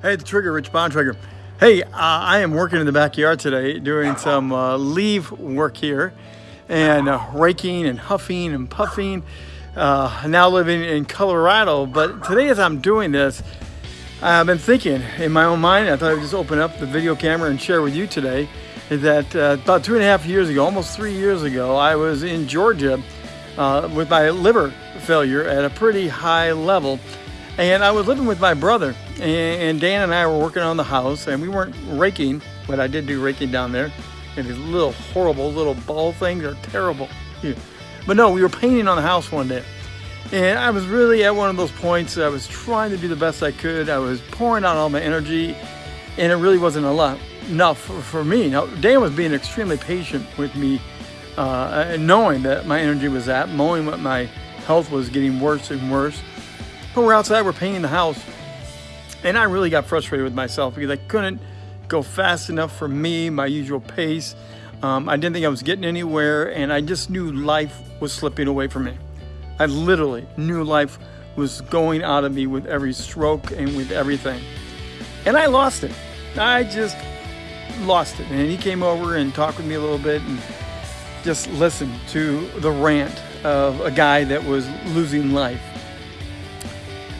Hey, the Trigger, Rich Bontrager. Hey, uh, I am working in the backyard today doing some uh, work here and uh, raking and huffing and puffing. Uh, now living in Colorado, but today as I'm doing this, I've been thinking in my own mind, I thought I'd just open up the video camera and share with you today that uh, about two and a half years ago, almost three years ago, I was in Georgia uh, with my liver failure at a pretty high level. And I was living with my brother, and Dan and I were working on the house, and we weren't raking, but I did do raking down there. And these little horrible little ball things are terrible. But no, we were painting on the house one day. And I was really at one of those points, I was trying to do the best I could. I was pouring out all my energy, and it really wasn't a lot, enough for, me. Now, Dan was being extremely patient with me, uh, knowing that my energy was at, knowing what my health was getting worse and worse. But we're outside, we're painting the house. And I really got frustrated with myself because I couldn't go fast enough for me, my usual pace. Um, I didn't think I was getting anywhere and I just knew life was slipping away from me. I literally knew life was going out of me with every stroke and with everything. And I lost it. I just lost it. And he came over and talked with me a little bit and just listened to the rant of a guy that was losing life.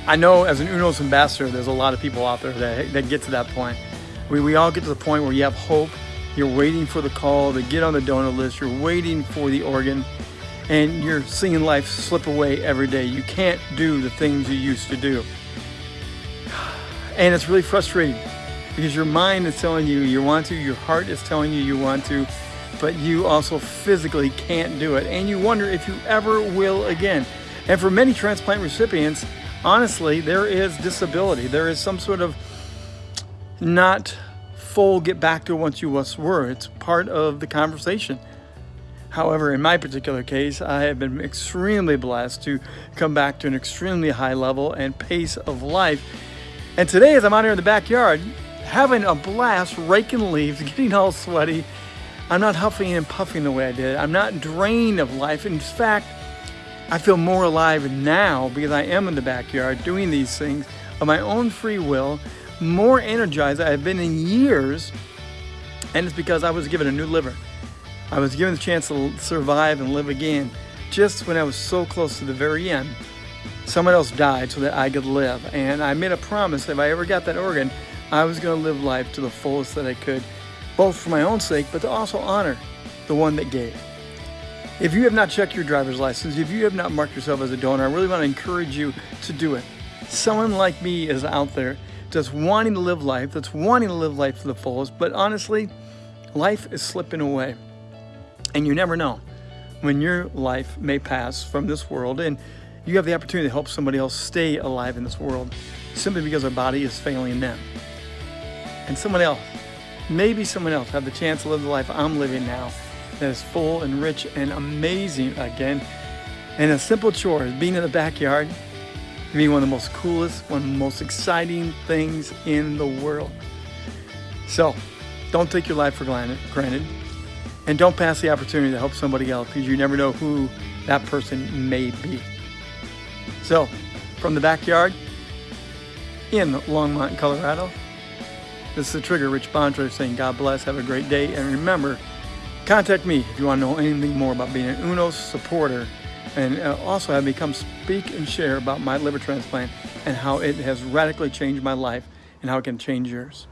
I know as an UNOS ambassador, there's a lot of people out there that, that get to that point. We, we all get to the point where you have hope, you're waiting for the call to get on the donor list, you're waiting for the organ, and you're seeing life slip away every day. You can't do the things you used to do. And it's really frustrating because your mind is telling you you want to, your heart is telling you you want to, but you also physically can't do it. And you wonder if you ever will again. And for many transplant recipients, honestly, there is disability. There is some sort of not full get back to what you once were. It's part of the conversation. However, in my particular case, I have been extremely blessed to come back to an extremely high level and pace of life. And today, as I'm out here in the backyard, having a blast, raking leaves, getting all sweaty, I'm not huffing and puffing the way I did. I'm not drained of life. In fact, I feel more alive now because I am in the backyard doing these things of my own free will, more energized I've been in years, and it's because I was given a new liver. I was given the chance to survive and live again just when I was so close to the very end. Someone else died so that I could live, and I made a promise that if I ever got that organ, I was going to live life to the fullest that I could, both for my own sake, but to also honor the one that gave. If you have not checked your driver's license, if you have not marked yourself as a donor, I really want to encourage you to do it. Someone like me is out there that's wanting to live life, that's wanting to live life to the fullest, but honestly, life is slipping away. And you never know when your life may pass from this world and you have the opportunity to help somebody else stay alive in this world simply because our body is failing them. And someone else, maybe someone else, have the chance to live the life I'm living now that is full and rich and amazing again. And a simple chore is being in the backyard, being one of the most coolest, one of the most exciting things in the world. So don't take your life for granted and don't pass the opportunity to help somebody else because you never know who that person may be. So from the backyard in Longmont, Colorado, this is the Trigger Rich Bontrager saying God bless, have a great day, and remember, Contact me if you want to know anything more about being an UNOS supporter and uh, also have me come speak and share about my liver transplant and how it has radically changed my life and how it can change yours.